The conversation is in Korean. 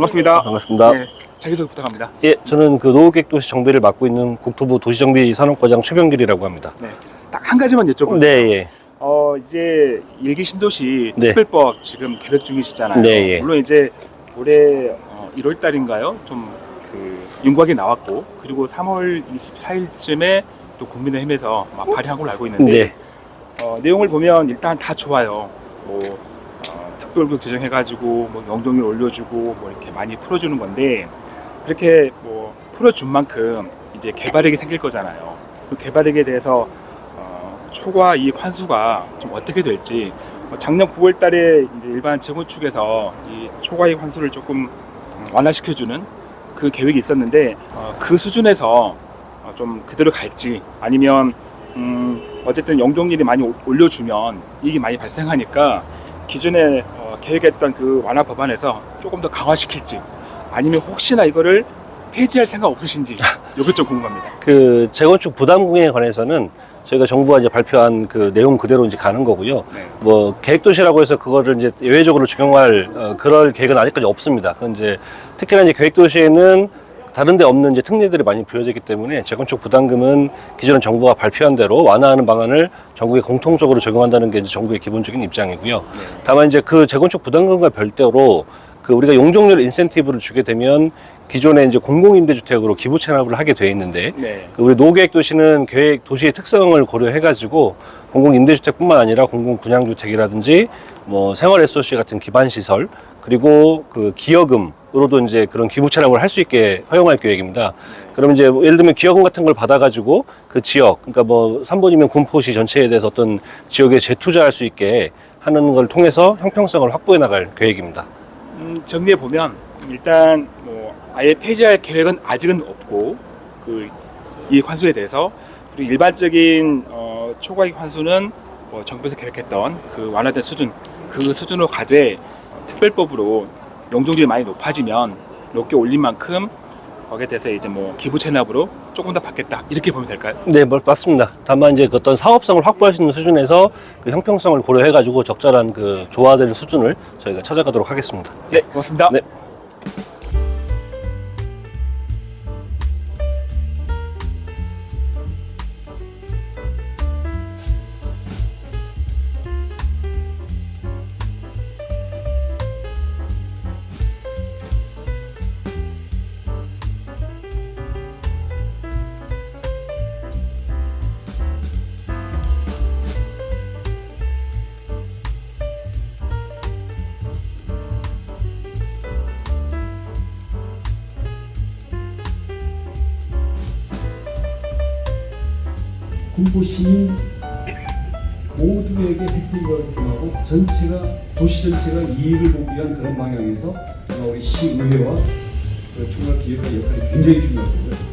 반갑습니다. 반갑습니다. 네, 자기소개 부탁합니다. 예, 저는 그 노후객도시 정비를 맡고 있는 국토부 도시정비 산업과장 최병길이라고 합니다. 네, 딱 한 가지만 여쭤볼게요. 네, 예. 어 이제 일기 신도시 네. 특별법 지금 계획 중이시잖아요. 네, 예. 물론 이제 올해 어, 1월 달인가요? 좀그 윤곽이 나왔고 그리고 3월 24일쯤에 또 국민의힘에서 막 발의한 걸로 알고 있는데 네. 어, 내용을 보면 일단 다 좋아요. 뭐 어, 특별구역 제정해가지고 뭐 영종률 올려주고 뭐 이렇게 많이 풀어주는 건데 그렇게 뭐 풀어준 만큼 이제 개발액이 생길 거잖아요. 그 개발액에 대해서 어, 초과 이익 환수가 좀 어떻게 될지 어, 작년 9월 달에 이제 일반 재건축에서 이 초과 이익 환수를 조금 음, 완화시켜주는 그 계획이 있었는데 어, 그 수준에서 어, 좀 그대로 갈지 아니면 음, 어쨌든 영종률이 많이 오- 올려주면 이익이 많이 발생하니까 기존에 어, 계획했던 그 완화 법안에서 조금 더 강화시킬지 아니면 혹시나 이거를 폐지할 생각 없으신지 이것 좀 궁금합니다. 그 재건축 부담금에 관해서는 저희가 정부가 이제 발표한 그 내용 그대로 이제 가는 거고요. 네. 뭐 계획도시라고 해서 그거를 이제 예외적으로 적용할 어, 그럴 계획은 아직까지 없습니다. 그건 이제 특히나 이제 계획도시에는 다른 데 없는 이제 특례들이 많이 부여되기 때문에 재건축 부담금은 기존 정부가 발표한 대로 완화하는 방안을 전국에 공통적으로 적용한다는 게 이제 정부의 기본적인 입장이고요. 다만 이제 그 재건축 부담금과 별도로 그 우리가 용적률 인센티브를 주게 되면 기존에 이제 공공임대주택으로 기부 체납을 하게 돼 있는데 네. 그 우리 노계획 도시는 계획 도시의 특성을 고려해 가지고 공공 임대주택뿐만 아니라 공공 분양주택이라든지 뭐 생활 SOC 같은 기반 시설 그리고 그 기여금으로도 이제 그런 기부 체납을 할 수 있게 허용할 계획입니다. 그럼 이제 뭐 예를 들면 기여금 같은 걸 받아 가지고 그 지역 그러니까 뭐 3번이면 군포시 전체에 대해서 어떤 지역에 재투자할 수 있게 하는 걸 통해서 형평성을 확보해 나갈 계획입니다. 음, 정리해 보면 일단 뭐 아예 폐지할 계획은 아직은 없고 그 이익 환수에 대해서 그리고 일반적인 어, 초과이익 환수는 뭐 정부에서 계획했던 그 완화된 수준 그 수준으로 가되 어, 특별법으로 용적률이 많이 높아지면 높게 올린 만큼 거기에 대해서 이제 뭐 기부 체납으로 조금 더 받겠다 이렇게 보면 될까요? 네, 뭐, 맞습니다. 다만 이제 그 어떤 사업성을 확보할 수 있는 수준에서 그 형평성을 고려해 가지고 적절한 그 조화되는 수준을 저희가 찾아가도록 하겠습니다. 네, 고맙습니다. 네. 군포 시민 모두에게 혜택이 가고 전체가 도시 전체가 이익을 보기 위한 그런 방향에서 우리 시의회와 그 총괄 기획의 역할이 굉장히 중요하고요.